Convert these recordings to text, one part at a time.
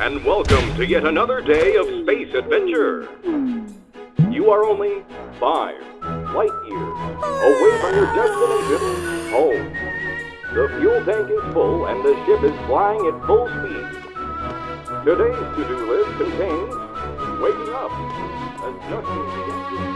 And welcome to yet another day of space adventure. You are only five light years away from your destination, home. The fuel tank is full and the ship is flying at full speed. Today's to-do list contains waking up, adjusting the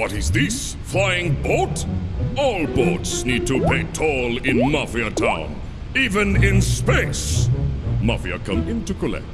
What is this? Flying boat? All boats need to pay toll in Mafia Town, even in space. Mafia come in to collect.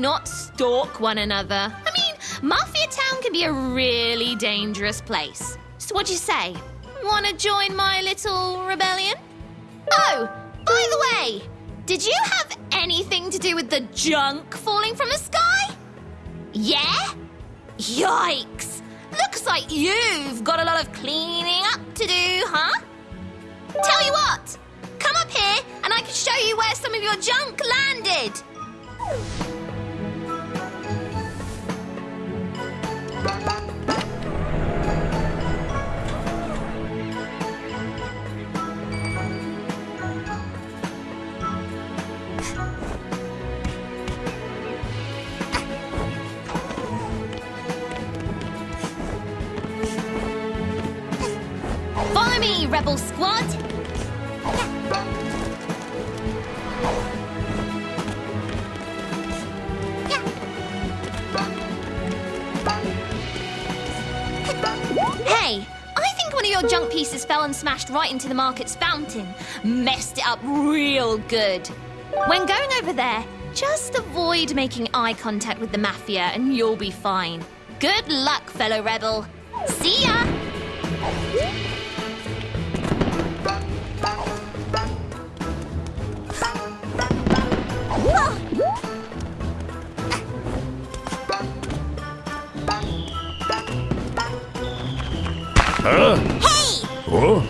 Not stalk one another. I mean, Mafia Town can be a really dangerous place. So, what'd you say? Wanna join my little rebellion? Oh, by the way, did you have anything to do with the junk falling from the sky? Yeah? Yikes! Looks like you've got a lot of cleaning up to do, huh? Tell you what, come up here and I can show you where some of your junk landed. Right into the market's fountain. Messed it up real good. When going over there, just avoid making eye contact with the Mafia and you'll be fine. Good luck, fellow rebel. See ya! Huh? Hey! Oh?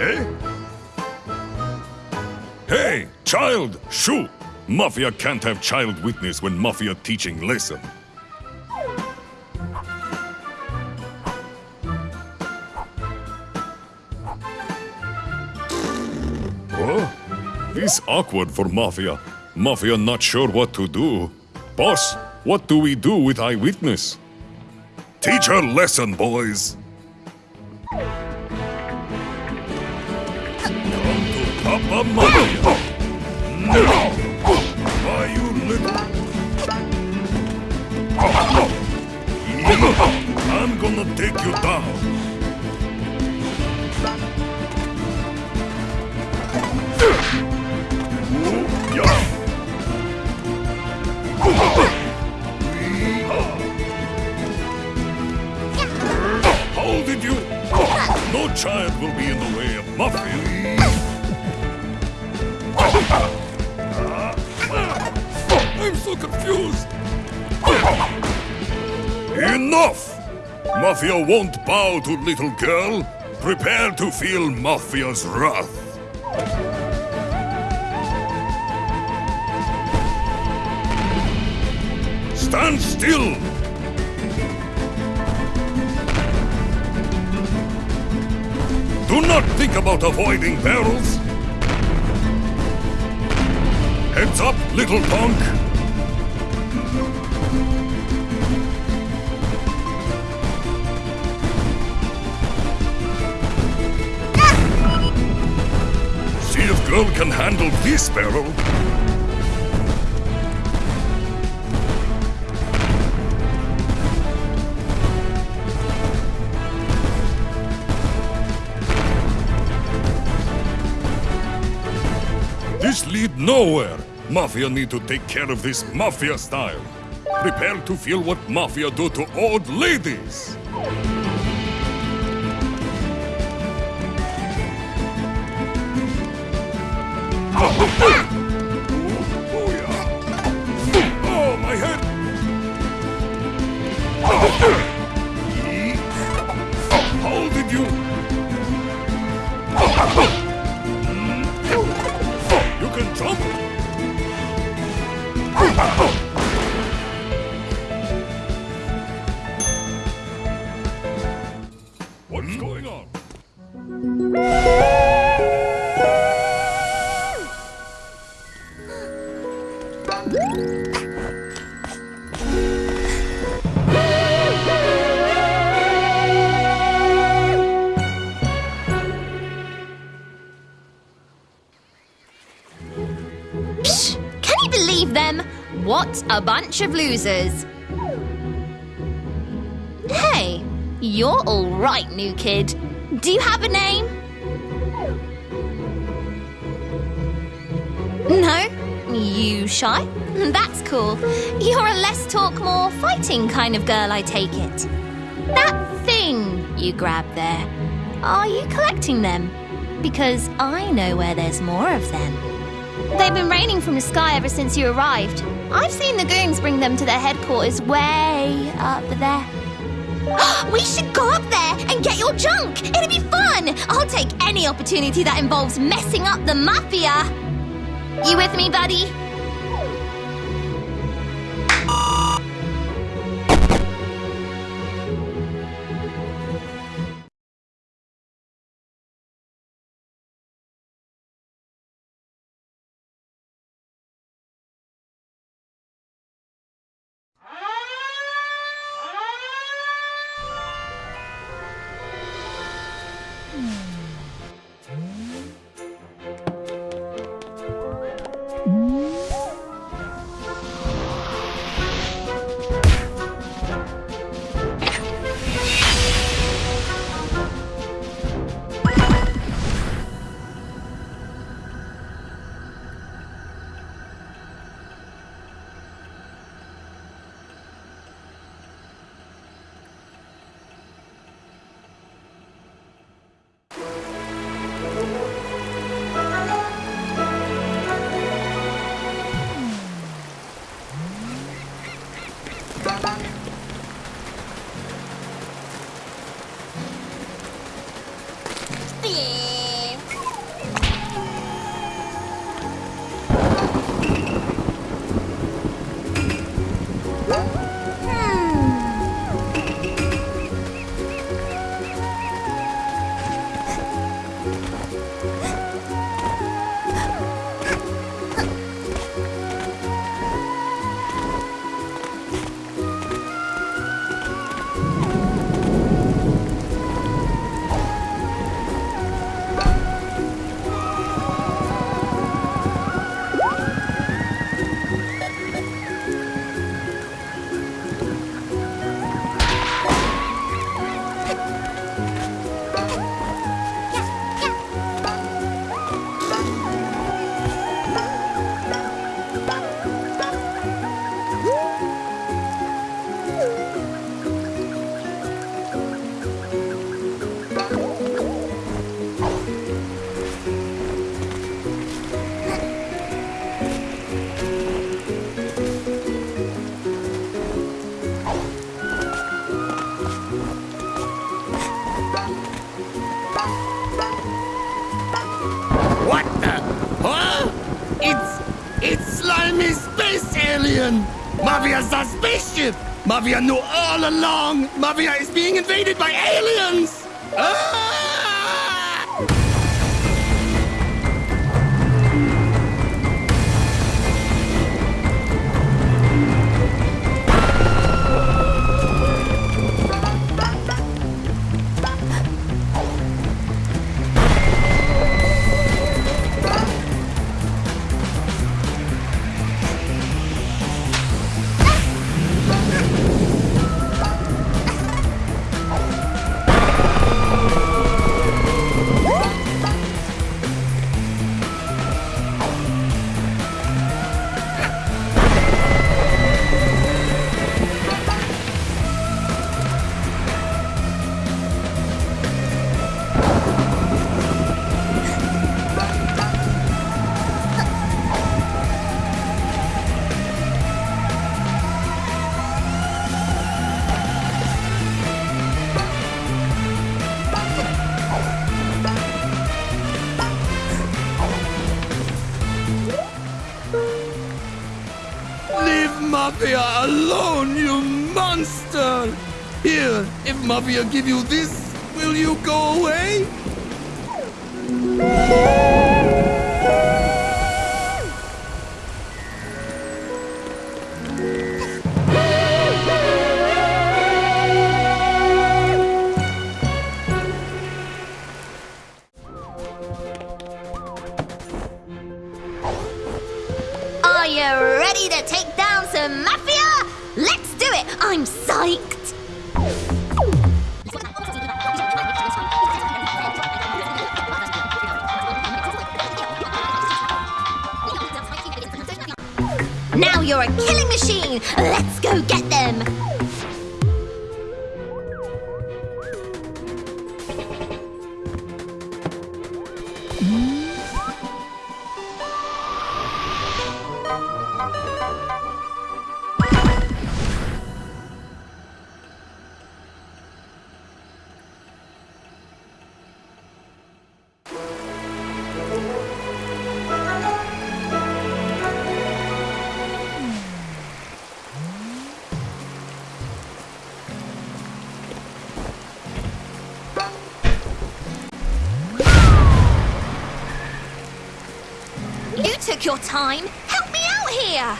Eh? Hey, child! Shoo! Mafia can't have child witness when Mafia teaching lesson. Oh, this awkward for Mafia. Mafia not sure what to do. Boss, what do we do with eyewitness? Teach her lesson, boys. I'm gonna take you down. How did you? No child will be in the way of Mafia. Enough! Mafia won't bow to little girl. Prepare to feel Mafia's wrath. Stand still! Do not think about avoiding barrels. Heads up, little punk! Girl can handle this barrel. This lead nowhere. Mafia need to take care of this mafia style. Prepare to feel what mafia do to old ladies. Ah! Bunch of losers. Hey, you're all right, new kid. Do you have a name? No? You shy? That's cool. You're a less talk, more fighting kind of girl, I take it. That thing you grabbed there, are you collecting them? Because I know where there's more of them. They've been raining from the sky ever since you arrived. I've seen the goons bring them to their headquarters way up there. we should go up there and get your junk. It'll be fun. I'll take any opportunity that involves messing up the mafia. You with me, buddy? Mafia's a spaceship! Mafia knew all along! Mafia is being invaded by aliens! Ah! Mafia give you this, will you go away? Your time. Help me out here.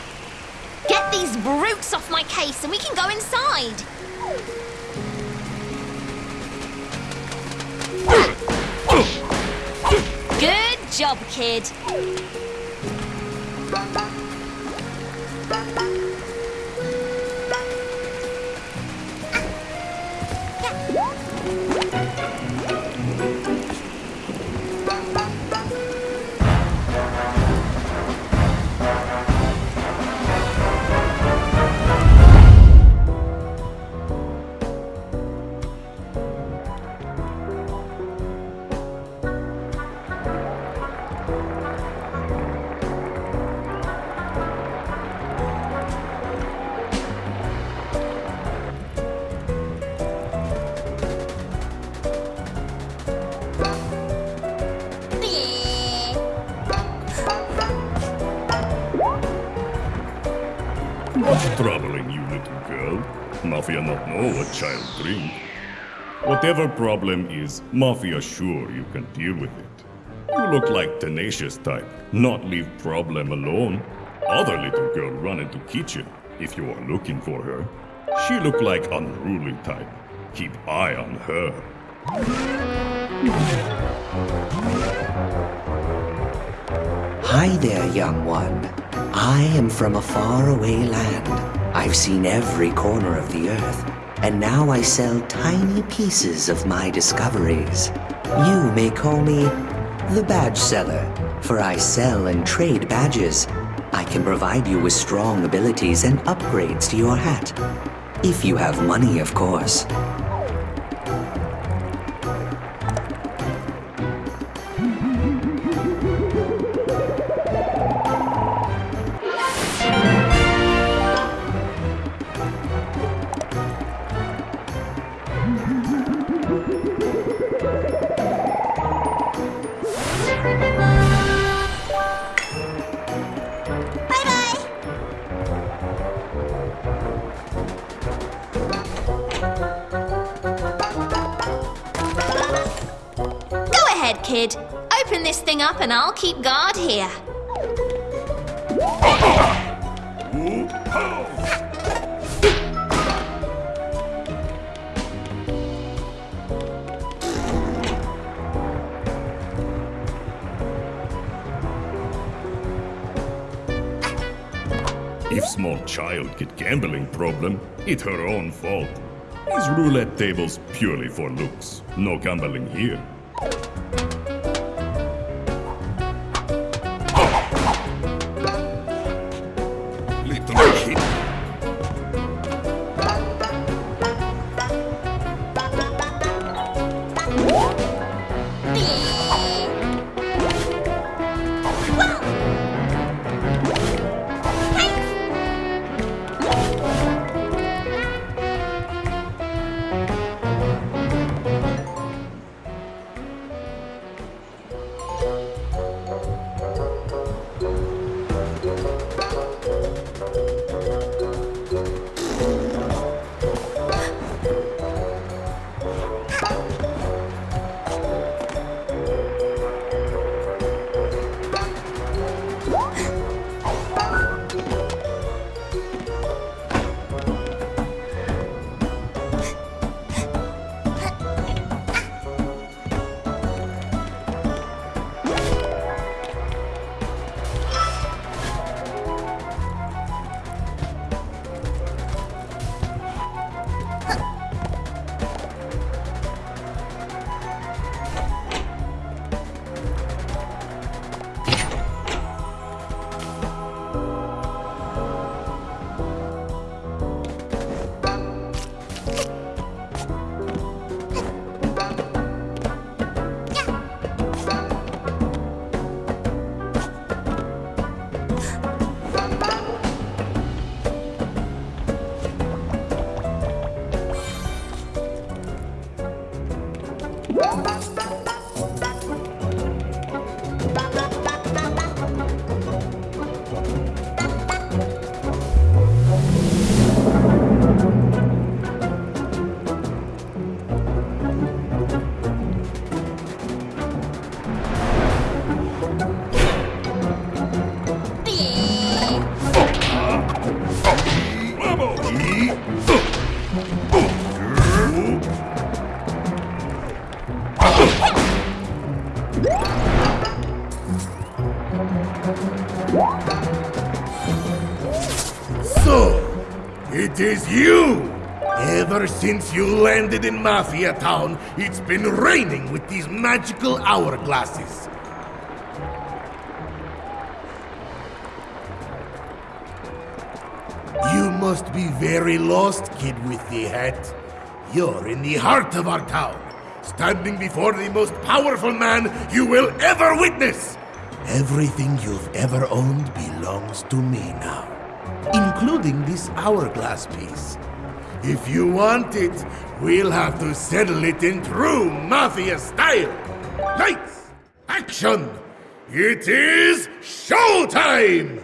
Get these brutes off my case and we can go inside. Good job, kid. Whatever problem is, Mafia sure you can deal with it. You look like tenacious type, not leave problem alone. Other little girl run into kitchen if you are looking for her. She look like unruly type. Keep eye on her. Hi there, young one. I am from a faraway land. I've seen every corner of the earth, and now I sell tiny pieces of my discoveries. You may call me the badge seller, for I sell and trade badges. I can provide you with strong abilities and upgrades to your hat. If you have money, of course. Kid. Open this thing up and I'll keep guard here. If small child get gambling problem, it her own fault. These roulette tables purely for looks. No gambling here. Since you landed in Mafia Town, it's been raining with these magical hourglasses. You must be very lost, kid with the hat. You're in the heart of our town, standing before the most powerful man you will ever witness. Everything you've ever owned belongs to me now, including this hourglass piece. If you want it, we'll have to settle it in true Mafia style. Lights! Action! It is showtime!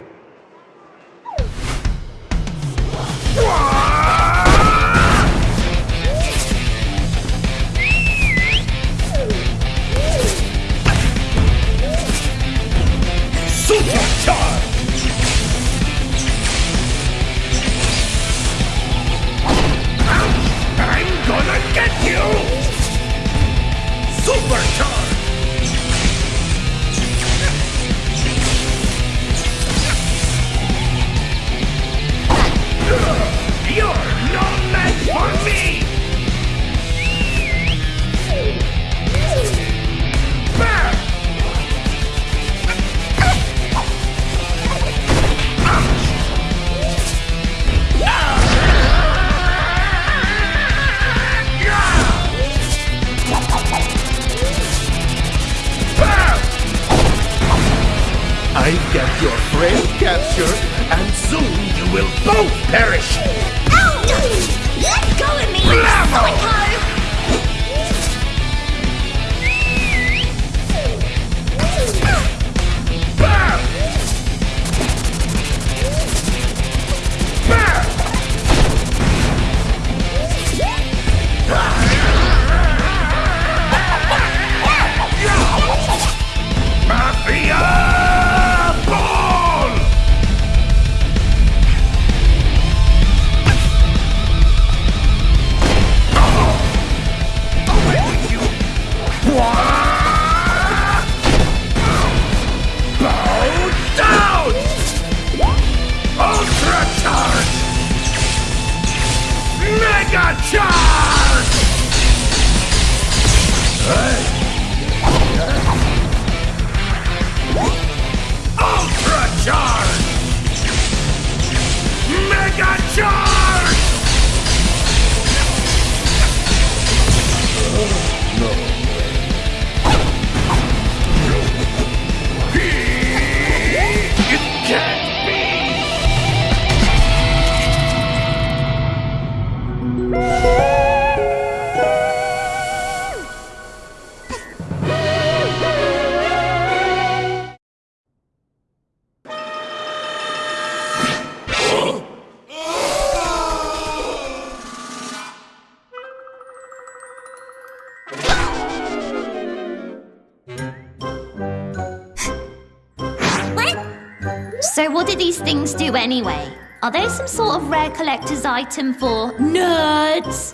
These things do anyway? Are they some sort of rare collector's item for nerds?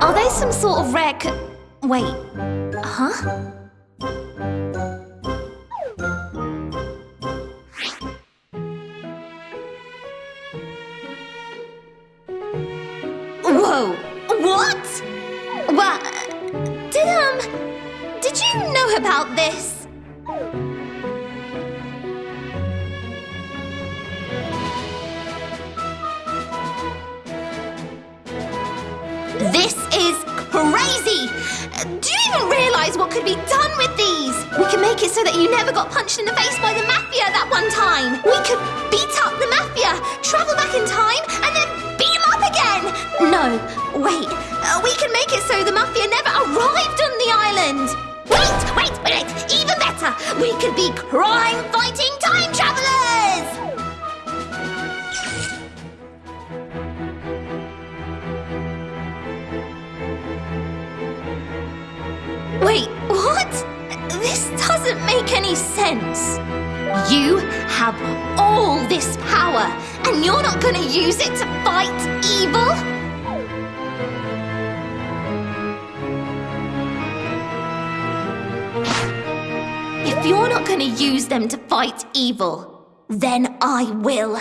Are they some sort of rare Wait. Huh? Did you know about this? This is crazy! Do you even realize what could be done with these? We can make it so that you never got punched in the face by the mafia that one time. We could beat up the mafia, travel back in time, and then beat them up again. No, wait. Uh, we can make it so the mafia never arrived on the island. Wait, wait, wait, wait. Even better. We could be crime-fighting time travelers. Wait, what? This doesn't make any sense. You have all this power, and you're not gonna use it to fight you're not going to use them to fight evil, then I will.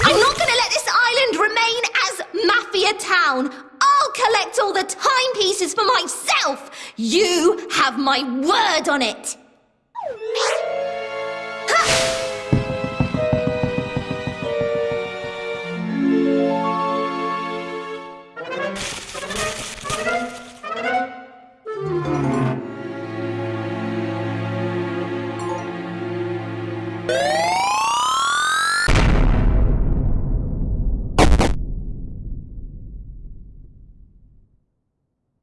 I'm not going to let this island remain as Mafia Town. I'll collect all the timepieces for myself. You have my word on it.